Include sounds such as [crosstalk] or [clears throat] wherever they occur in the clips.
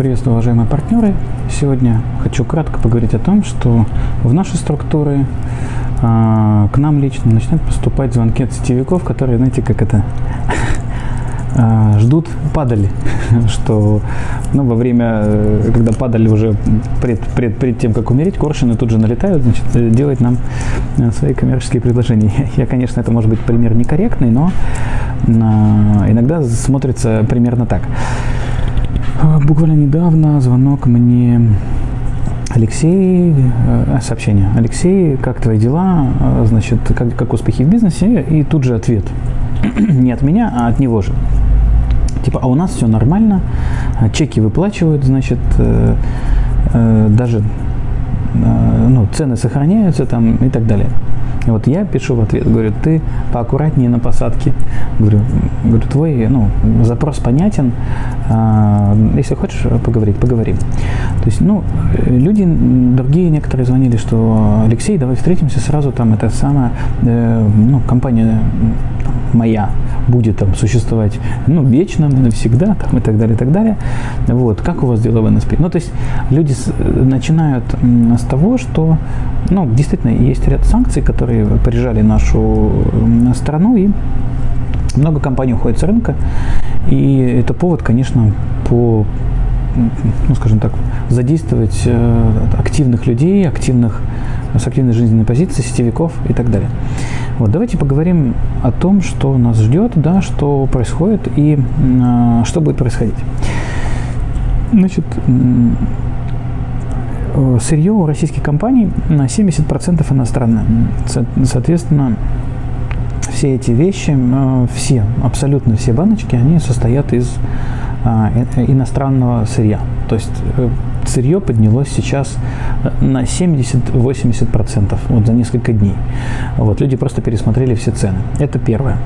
Приветствую, уважаемые партнеры. Сегодня хочу кратко поговорить о том, что в наши структуры э, к нам лично начинают поступать звонки от сетевиков, которые, знаете, как это, э, [laughs] ждут падали, [laughs] что ну, во время, э, когда падали уже пред, пред, пред тем, как умереть, коршины тут же налетают, значит, э, делать нам э, свои коммерческие предложения. [laughs] Я, конечно, это может быть пример некорректный, но э, иногда смотрится примерно так. А, буквально недавно звонок мне Алексей, э, сообщение. Алексей, как твои дела? А, значит, как, как успехи в бизнесе? И тут же ответ. [clears throat] Не от меня, а от него же. Типа, а у нас все нормально, а, чеки выплачивают, значит, э, э, даже ну, цены сохраняются там и так далее. И вот я пишу в ответ, говорю, ты поаккуратнее на посадке. Говорю, говорю твой ну, запрос понятен. А, если хочешь поговорить, поговорим. То есть, ну, люди, другие некоторые звонили, что Алексей, давай встретимся сразу, там, это самая, э, ну, компания моя будет там существовать, ну, вечно, навсегда, там, и так далее, и так далее. Вот, как у вас дела в НСП? Ну, то есть, люди с, начинают с того, что, ну, действительно, есть ряд санкций, которые прижали нашу страну, и много компаний уходит с рынка. И это повод, конечно, по ну, скажем так, задействовать э, активных людей, активных, с активной жизненной позицией, сетевиков и так далее. Вот, давайте поговорим о том, что нас ждет, да, что происходит и э, что будет происходить. Значит, Э, сырье у российских компаний на 70% иностранное. Соответственно, все эти вещи, э, все, абсолютно все баночки, они состоят из а, э, иностранного сырья. То есть сырье поднялось сейчас на 70-80% вот за несколько дней. Вот, люди просто пересмотрели все цены. Это первое.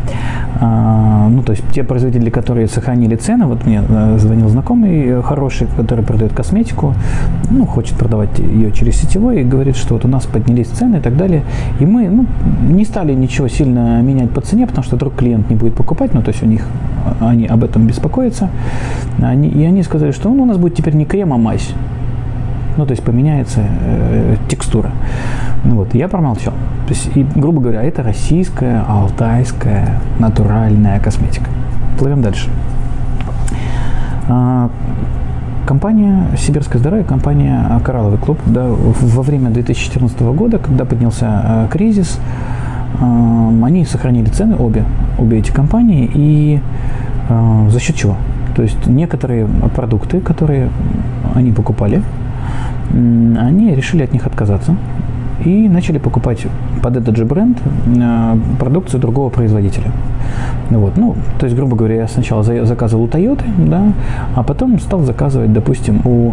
А, ну, то есть те производители, которые сохранили цены, вот мне э, звонил знакомый хороший, который продает косметику, ну, хочет продавать ее через сетевой и говорит, что вот у нас поднялись цены и так далее. И мы ну, не стали ничего сильно менять по цене, потому что вдруг клиент не будет покупать, ну, то есть у них, они об этом беспокоятся. Они, и они сказали, что ну, у нас будет теперь не крем, а мазь. Ну, то есть поменяется э, текстура. Ну, вот, я промолчал. То есть, и, грубо говоря, это российская, алтайская, натуральная косметика. Плывем дальше. А, компания «Сибирское здоровье», компания «Коралловый клуб», да, во время 2014 года, когда поднялся э, кризис, э, они сохранили цены, обе, обе эти компании, и э, за счет чего? То есть некоторые продукты, которые они покупали, они решили от них отказаться и начали покупать под этот же бренд э, продукцию другого производителя. Вот, ну, то есть, грубо говоря, я сначала заказывал у Toyota, да, а потом стал заказывать, допустим, у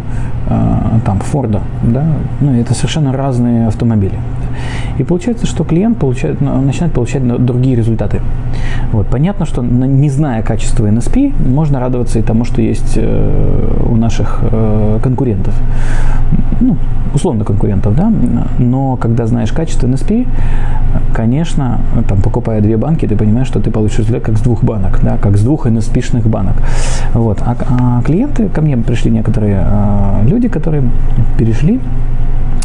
э, там Форда, да, ну, это совершенно разные автомобили. И получается, что клиент получает, начинает получать другие результаты. Вот. Понятно, что не зная качества NSP, можно радоваться и тому, что есть э, у наших э, конкурентов. Ну, условно конкурентов, да, но когда знаешь качество NSP, конечно, там, покупая две банки, ты понимаешь, что ты получишь результат как с двух банок, да, как с двух NSP-шных банок. Вот. А, а клиенты, ко мне пришли некоторые а, люди, которые перешли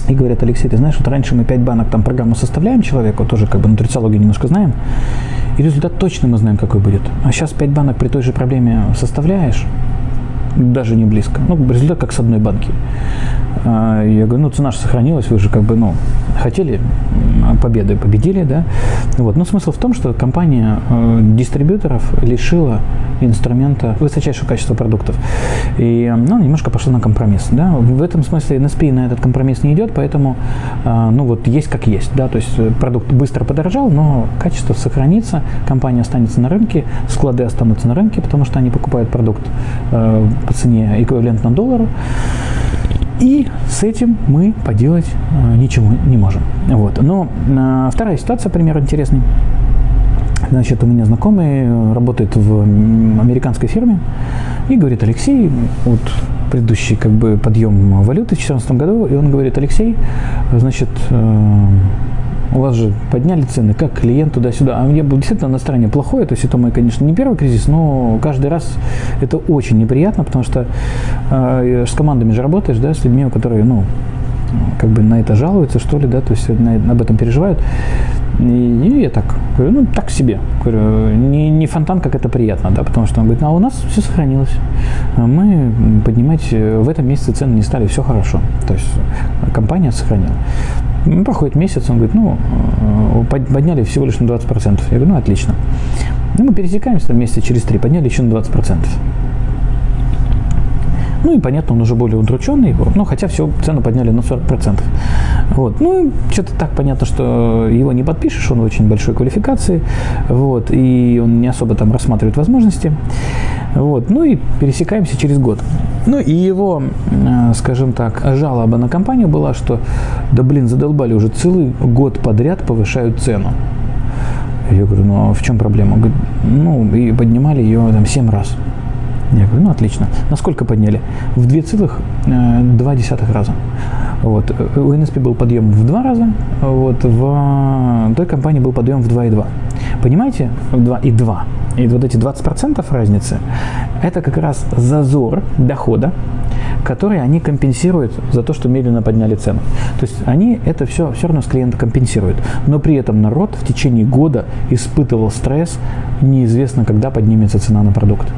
и говорят, Алексей, ты знаешь, вот раньше мы 5 банок там программу составляем человеку, тоже как бы нутрициологию немножко знаем, и результат точно мы знаем, какой будет. А сейчас 5 банок при той же проблеме составляешь, даже не близко. Ну, результат как с одной банки. А, я говорю, ну, цена же сохранилась, вы же как бы, ну, хотели победы, победили, да. Вот. Но смысл в том, что компания э, дистрибьюторов лишила инструмента высочайшего качества продуктов. И, ну, немножко пошла на компромисс, да. В этом смысле NSP на этот компромисс не идет, поэтому, э, ну, вот есть как есть, да. То есть э, продукт быстро подорожал, но качество сохранится, компания останется на рынке, склады останутся на рынке, потому что они покупают продукт э, по цене эквивалентно доллару. И с этим мы поделать э, ничего не можем. Вот. Но э, вторая ситуация, пример интересный. Значит, у меня знакомый э, работает в американской фирме и говорит, Алексей, вот предыдущий как бы подъем валюты в 2014 году, и он говорит, Алексей, значит, у вас же подняли цены, как клиент туда-сюда. А я был действительно настроение плохое, то есть это мой, конечно, не первый кризис, но каждый раз это очень неприятно, потому что э, с командами же работаешь, да, с людьми, которые, ну, как бы на это жалуются, что ли, да, то есть на, об этом переживают. И, и я так говорю, ну, так себе. Говорю, не, не фонтан, как это приятно, да, потому что он говорит, а у нас все сохранилось. Мы, поднимаете, в этом месяце цены не стали, все хорошо. То есть компания сохранила. Ну, проходит месяц, он говорит, ну, э, подняли всего лишь на 20%. Я говорю, ну, отлично. Ну, мы пересекаемся там месяца через три, подняли еще на 20%. Ну и понятно, он уже более удрученный, ну хотя все, цену подняли на 40%. Вот. Ну, что-то так понятно, что его не подпишешь, он очень большой квалификации, вот, и он не особо там рассматривает возможности. Вот. Ну и пересекаемся через год. Ну и его, э, скажем так, жалоба на компанию была, что да блин, задолбали уже целый год подряд повышают цену. Я говорю, ну а в чем проблема? Говорит, ну и поднимали ее там 7 раз. Я говорю, ну отлично. Насколько подняли? В 2,2 э, раза. Вот. У НСП был подъем в 2 раза, вот. в той компании был подъем в 2,2. Понимаете? В 2,2. И вот эти 20% разницы, это как раз зазор дохода, который они компенсируют за то, что медленно подняли цену. То есть они это все все равно с клиента компенсируют. Но при этом народ в течение года испытывал стресс, неизвестно, когда поднимется цена на продукт.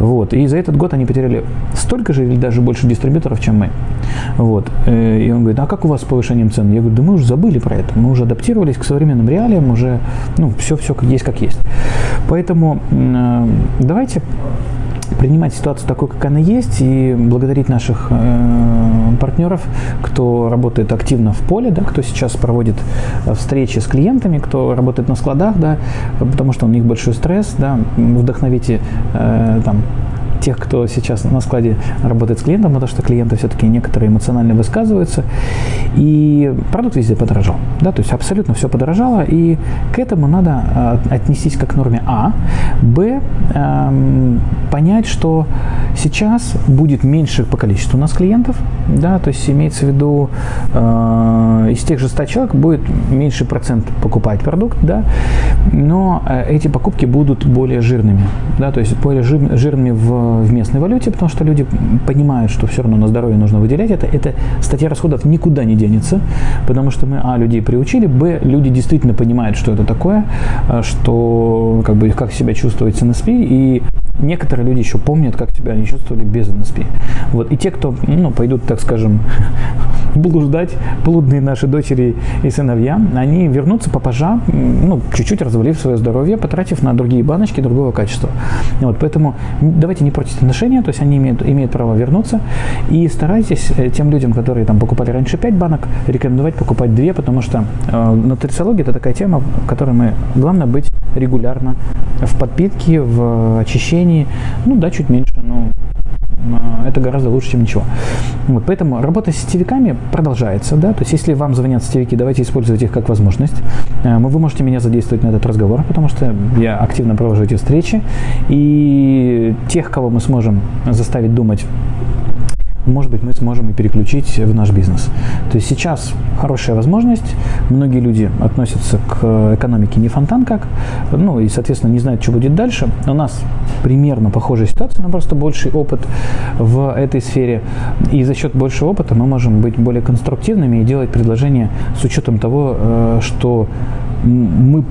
Вот. И за этот год они потеряли столько же или даже больше дистрибьюторов, чем мы. Вот. Э, и он говорит, а как у вас с повышением цен? Я говорю, да мы уже забыли про это. Мы уже адаптировались к современным реалиям, уже ну, все-все есть как есть. Поэтому э, давайте принимать ситуацию такой, как она есть, и благодарить наших э, партнеров, кто работает активно в поле, да, кто сейчас проводит э, встречи с клиентами, кто работает на складах, да, потому что у них большой стресс, да, вдохновите э, там тех, кто сейчас на складе работает с клиентом, потому что клиенты все-таки некоторые эмоционально высказываются. И продукт везде подорожал. Да, то есть абсолютно все подорожало, и к этому надо а, отнестись как к норме А. Б. Эм, понять, что сейчас будет меньше по количеству у нас клиентов, да, то есть имеется в виду э, из тех же 100 человек будет меньше процент покупать продукт, да, но э, эти покупки будут более жирными, да, то есть более жирными в в местной валюте, потому что люди понимают, что все равно на здоровье нужно выделять это. Эта статья расходов никуда не денется, потому что мы, а, людей приучили, б, люди действительно понимают, что это такое, а, что, как бы, как себя чувствовать с НСП, и некоторые люди еще помнят, как себя они чувствовали без НСП. Вот. И те, кто ну, пойдут, так скажем, [laughs] блуждать, блудные наши дочери и сыновья, они вернутся попозже, ну, чуть-чуть развалив свое здоровье, потратив на другие баночки другого качества. Вот. Поэтому давайте не портить отношения, то есть они имеют, имеют право вернуться, и старайтесь э, тем людям, которые там покупали раньше 5 банок, рекомендовать покупать 2, потому что э, нутрициология – это такая тема, в которой мы, главное быть регулярно в подпитке, в очищении, ну да, чуть меньше, но это гораздо лучше, чем ничего. Вот, поэтому работа с сетевиками продолжается. Да? То есть, если вам звонят сетевики, давайте использовать их как возможность. Э, вы можете меня задействовать на этот разговор, потому что я активно провожу эти встречи. И тех, кого мы сможем заставить думать может быть, мы сможем и переключить в наш бизнес. То есть сейчас хорошая возможность, многие люди относятся к экономике не фонтан как, ну и, соответственно, не знают, что будет дальше. У нас примерно похожая ситуация, но просто больший опыт в этой сфере. И за счет большего опыта мы можем быть более конструктивными и делать предложения с учетом того, э, что мы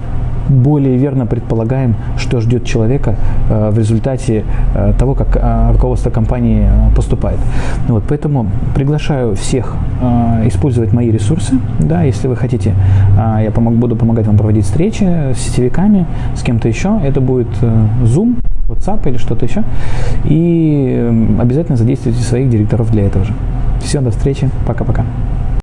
более верно предполагаем, что ждет человека э, в результате э, того, как э, руководство компании поступает. Вот, поэтому приглашаю всех использовать мои ресурсы. Да, если вы хотите, я помог, буду помогать вам проводить встречи с сетевиками, с кем-то еще. Это будет Zoom, WhatsApp или что-то еще. И обязательно задействуйте своих директоров для этого же. Все, до встречи. Пока-пока.